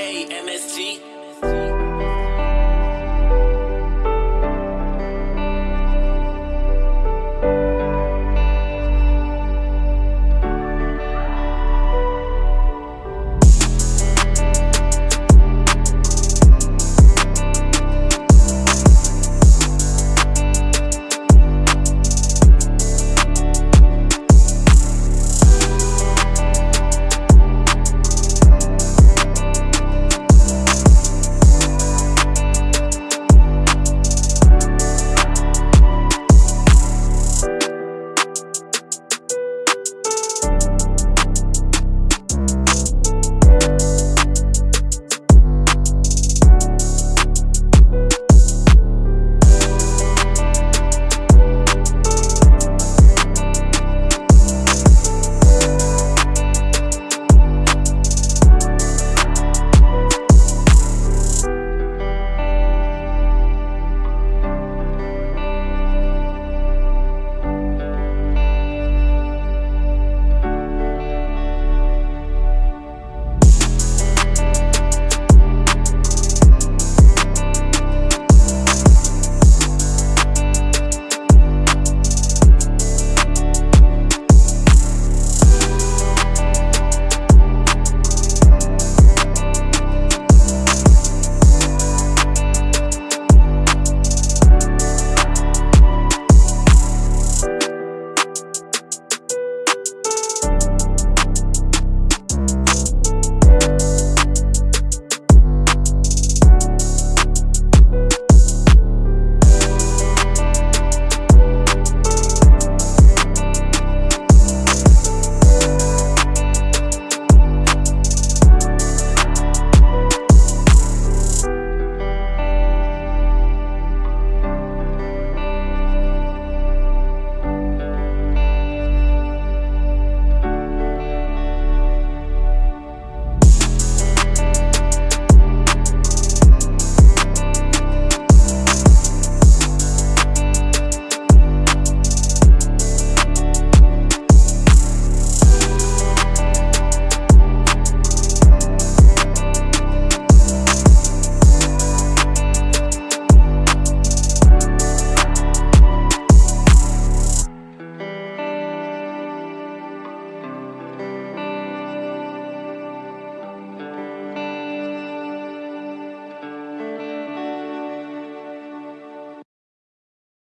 A M S T.